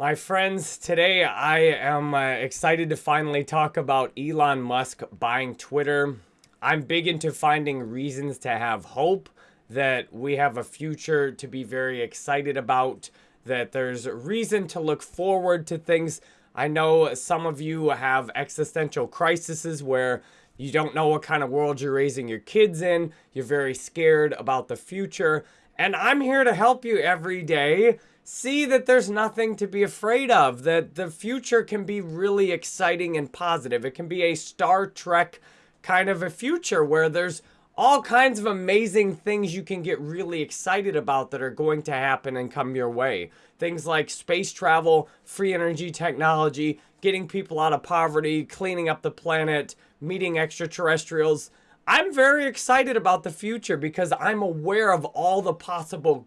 My friends, today I am uh, excited to finally talk about Elon Musk buying Twitter. I'm big into finding reasons to have hope that we have a future to be very excited about, that there's reason to look forward to things. I know some of you have existential crises where you don't know what kind of world you're raising your kids in, you're very scared about the future, and I'm here to help you every day see that there's nothing to be afraid of, that the future can be really exciting and positive. It can be a Star Trek kind of a future where there's all kinds of amazing things you can get really excited about that are going to happen and come your way. Things like space travel, free energy technology, getting people out of poverty, cleaning up the planet, meeting extraterrestrials. I'm very excited about the future because I'm aware of all the possible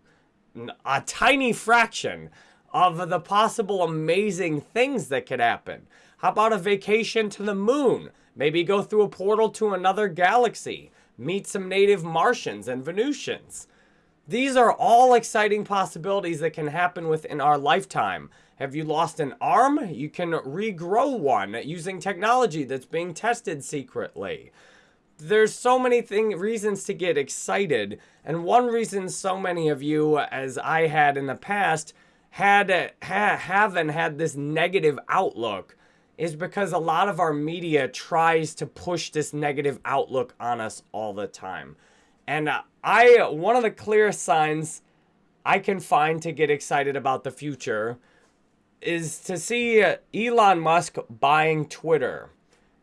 a tiny fraction of the possible amazing things that could happen. How about a vacation to the moon? Maybe go through a portal to another galaxy, meet some native Martians and Venusians. These are all exciting possibilities that can happen within our lifetime. Have you lost an arm? You can regrow one using technology that's being tested secretly there's so many thing reasons to get excited. And one reason so many of you, as I had in the past, had ha, haven't had this negative outlook is because a lot of our media tries to push this negative outlook on us all the time. And I one of the clearest signs I can find to get excited about the future is to see Elon Musk buying Twitter.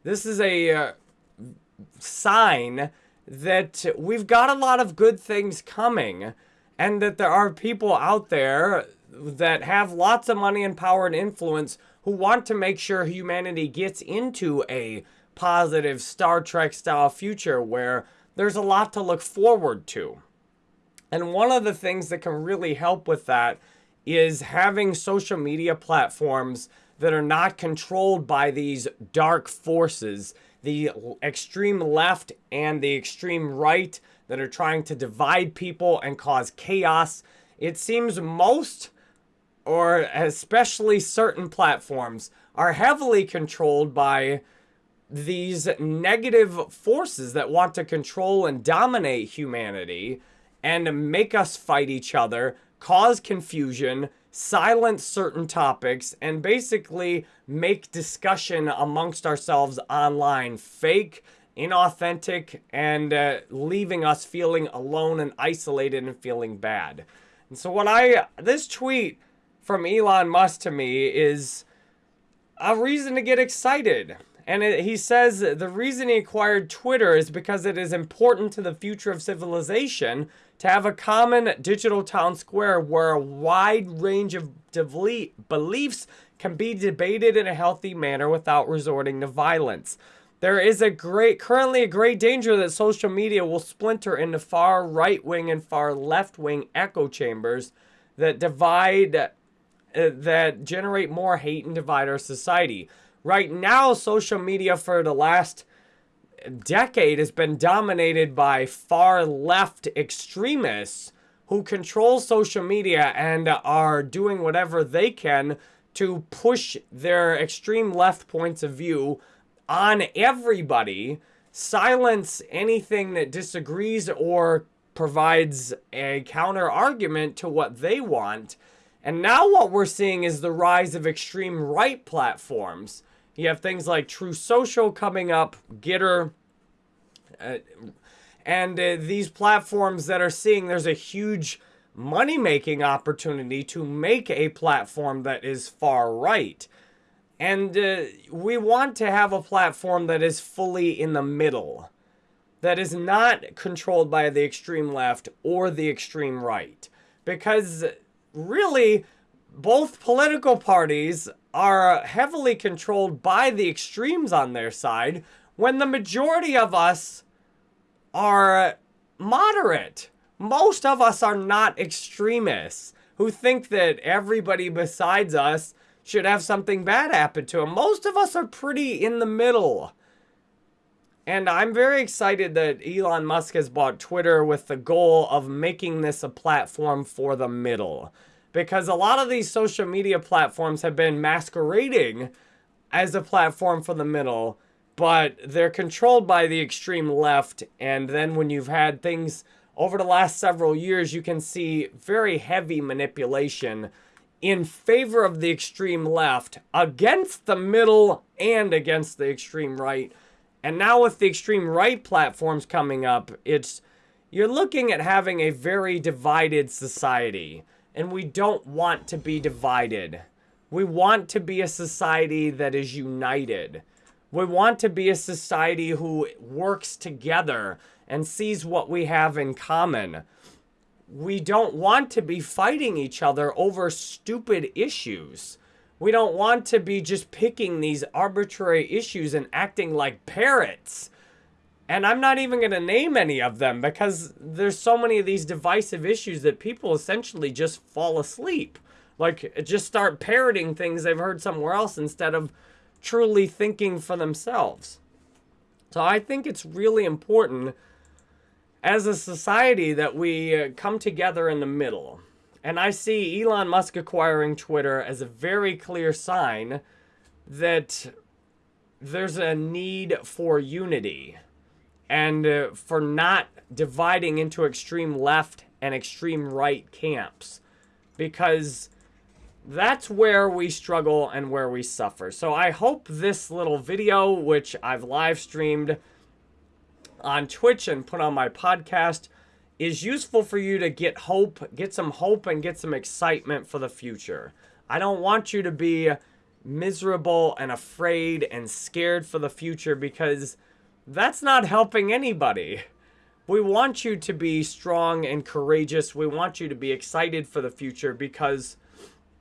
This is a uh, sign that we've got a lot of good things coming and that there are people out there that have lots of money and power and influence who want to make sure humanity gets into a positive Star Trek style future where there's a lot to look forward to. And one of the things that can really help with that is having social media platforms that are not controlled by these dark forces the extreme left and the extreme right that are trying to divide people and cause chaos. It seems most, or especially certain platforms, are heavily controlled by these negative forces that want to control and dominate humanity and make us fight each other, cause confusion, silence certain topics, and basically make discussion amongst ourselves online fake, inauthentic, and uh, leaving us feeling alone and isolated and feeling bad. And so what I, this tweet from Elon Musk to me is a reason to get excited. And it, he says the reason he acquired Twitter is because it is important to the future of civilization to have a common digital town square where a wide range of beliefs can be debated in a healthy manner without resorting to violence. There is a great, currently a great danger that social media will splinter into far right wing and far left wing echo chambers that divide, uh, that generate more hate and divide our society. Right now, social media for the last decade has been dominated by far left extremists who control social media and are doing whatever they can to push their extreme left points of view on everybody, silence anything that disagrees or provides a counter argument to what they want. And now what we're seeing is the rise of extreme right platforms you have things like Truth Social coming up, Gettr, uh, and uh, these platforms that are seeing there's a huge money making opportunity to make a platform that is far right. And uh, we want to have a platform that is fully in the middle, that is not controlled by the extreme left or the extreme right. Because really, both political parties are uh, heavily controlled by the extremes on their side when the majority of us are uh, moderate. Most of us are not extremists who think that everybody besides us should have something bad happen to them. Most of us are pretty in the middle. And I'm very excited that Elon Musk has bought Twitter with the goal of making this a platform for the middle because a lot of these social media platforms have been masquerading as a platform for the middle, but they're controlled by the extreme left. And then when you've had things over the last several years, you can see very heavy manipulation in favor of the extreme left against the middle and against the extreme right. And now with the extreme right platforms coming up, it's you're looking at having a very divided society. And we don't want to be divided. We want to be a society that is united. We want to be a society who works together and sees what we have in common. We don't want to be fighting each other over stupid issues. We don't want to be just picking these arbitrary issues and acting like parrots. And I'm not even going to name any of them because there's so many of these divisive issues that people essentially just fall asleep. Like, just start parroting things they've heard somewhere else instead of truly thinking for themselves. So I think it's really important as a society that we uh, come together in the middle. And I see Elon Musk acquiring Twitter as a very clear sign that there's a need for unity and uh, for not dividing into extreme left and extreme right camps because that's where we struggle and where we suffer. So I hope this little video, which I've live streamed on Twitch and put on my podcast, is useful for you to get hope, get some hope, and get some excitement for the future. I don't want you to be miserable and afraid and scared for the future because that's not helping anybody. We want you to be strong and courageous. We want you to be excited for the future because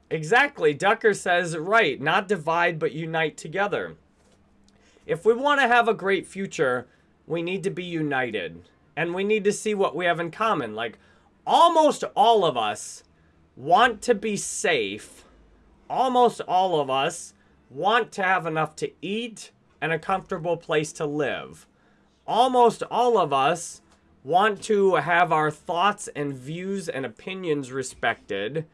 exactly, Ducker says, right, not divide but unite together. If we want to have a great future, we need to be united and we need to see what we have in common. Like, almost all of us want to be safe. Almost all of us want to have enough to eat and a comfortable place to live. Almost all of us want to have our thoughts and views and opinions respected.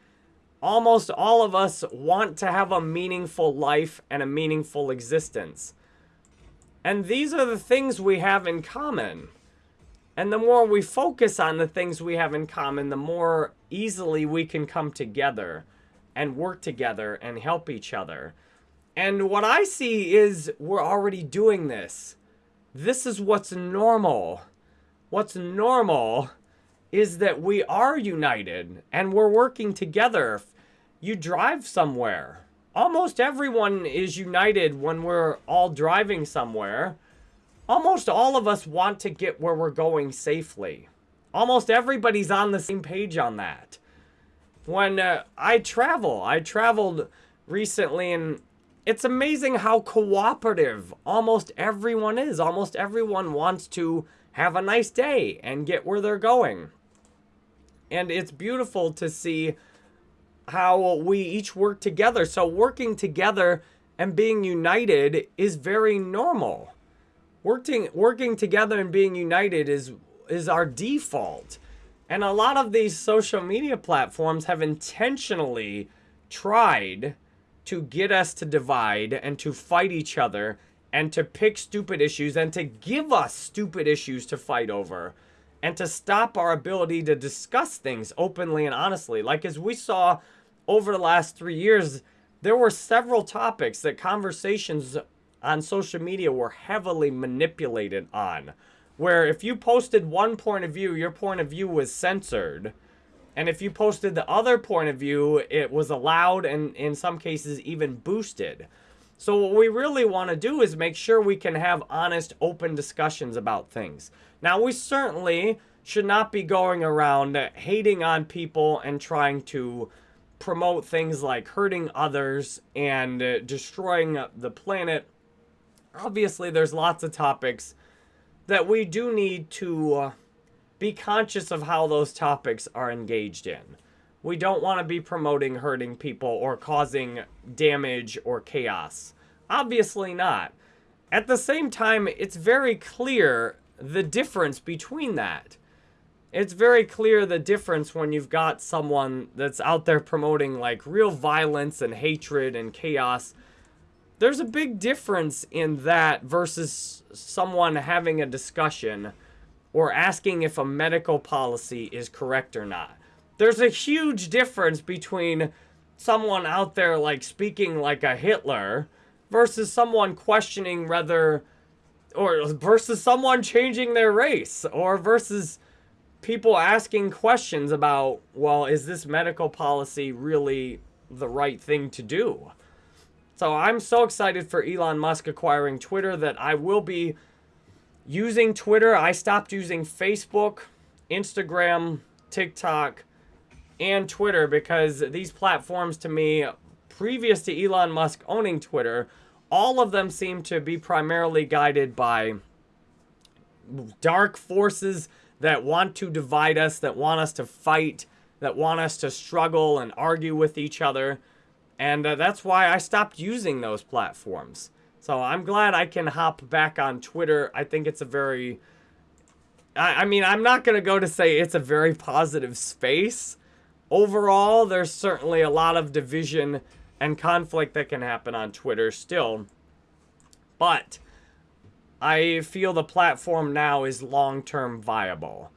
Almost all of us want to have a meaningful life and a meaningful existence. And these are the things we have in common. And the more we focus on the things we have in common, the more easily we can come together and work together and help each other. And what I see is we're already doing this. This is what's normal. What's normal is that we are united and we're working together. You drive somewhere. Almost everyone is united when we're all driving somewhere almost all of us want to get where we're going safely. Almost everybody's on the same page on that. When uh, I travel, I traveled recently and it's amazing how cooperative almost everyone is. Almost everyone wants to have a nice day and get where they're going. And it's beautiful to see how we each work together. So working together and being united is very normal working working together and being united is is our default. And a lot of these social media platforms have intentionally tried to get us to divide and to fight each other and to pick stupid issues and to give us stupid issues to fight over and to stop our ability to discuss things openly and honestly. Like as we saw over the last three years, there were several topics that conversations on social media were heavily manipulated on. Where if you posted one point of view, your point of view was censored. And if you posted the other point of view, it was allowed and in some cases even boosted. So what we really want to do is make sure we can have honest, open discussions about things. Now, we certainly should not be going around hating on people and trying to promote things like hurting others and uh, destroying the planet obviously there's lots of topics that we do need to uh, be conscious of how those topics are engaged in. We don't want to be promoting hurting people or causing damage or chaos. Obviously not. At the same time, it's very clear the difference between that. it's very clear the difference when you've got someone that's out there promoting like real violence and hatred and chaos. There's a big difference in that versus someone having a discussion or asking if a medical policy is correct or not. There's a huge difference between someone out there like speaking like a Hitler versus someone questioning whether or versus someone changing their race or versus people asking questions about well is this medical policy really the right thing to do so i'm so excited for elon musk acquiring twitter that i will be using twitter i stopped using facebook instagram tiktok and twitter because these platforms to me previous to elon musk owning twitter all of them seem to be primarily guided by dark forces that want to divide us, that want us to fight, that want us to struggle and argue with each other. And uh, that's why I stopped using those platforms. So I'm glad I can hop back on Twitter. I think it's a very... I, I mean, I'm not going to go to say it's a very positive space. Overall, there's certainly a lot of division and conflict that can happen on Twitter still. But I feel the platform now is long-term viable.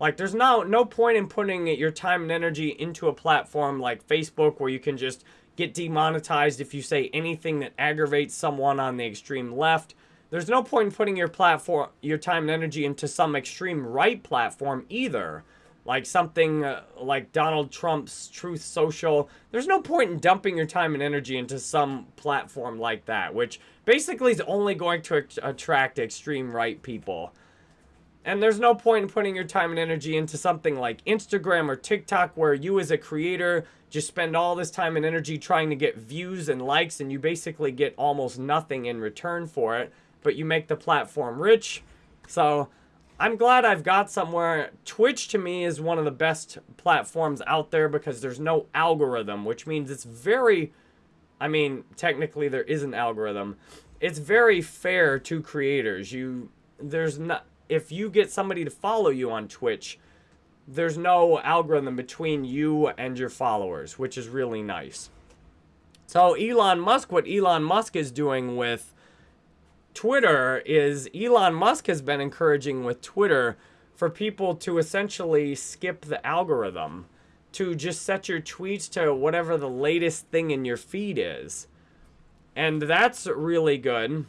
Like, there's no, no point in putting your time and energy into a platform like Facebook where you can just get demonetized if you say anything that aggravates someone on the extreme left. There's no point in putting your platform, your time and energy into some extreme right platform either like something uh, like Donald Trump's Truth Social. There's no point in dumping your time and energy into some platform like that, which basically is only going to attract extreme right people. And there's no point in putting your time and energy into something like Instagram or TikTok where you as a creator just spend all this time and energy trying to get views and likes and you basically get almost nothing in return for it, but you make the platform rich. So I'm glad I've got somewhere. Twitch to me is one of the best platforms out there because there's no algorithm, which means it's very, I mean, technically there is an algorithm. It's very fair to creators. You, there's not, if you get somebody to follow you on Twitch, there's no algorithm between you and your followers, which is really nice. So Elon Musk, what Elon Musk is doing with Twitter is Elon Musk has been encouraging with Twitter for people to essentially skip the algorithm, to just set your tweets to whatever the latest thing in your feed is. And that's really good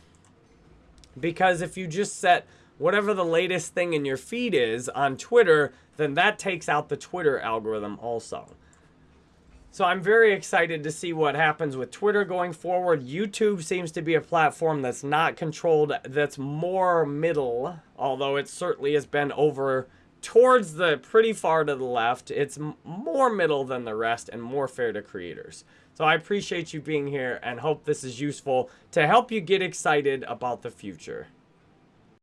because if you just set whatever the latest thing in your feed is on Twitter, then that takes out the Twitter algorithm also. So I'm very excited to see what happens with Twitter going forward. YouTube seems to be a platform that's not controlled, that's more middle, although it certainly has been over towards the pretty far to the left. It's more middle than the rest and more fair to creators. So I appreciate you being here and hope this is useful to help you get excited about the future.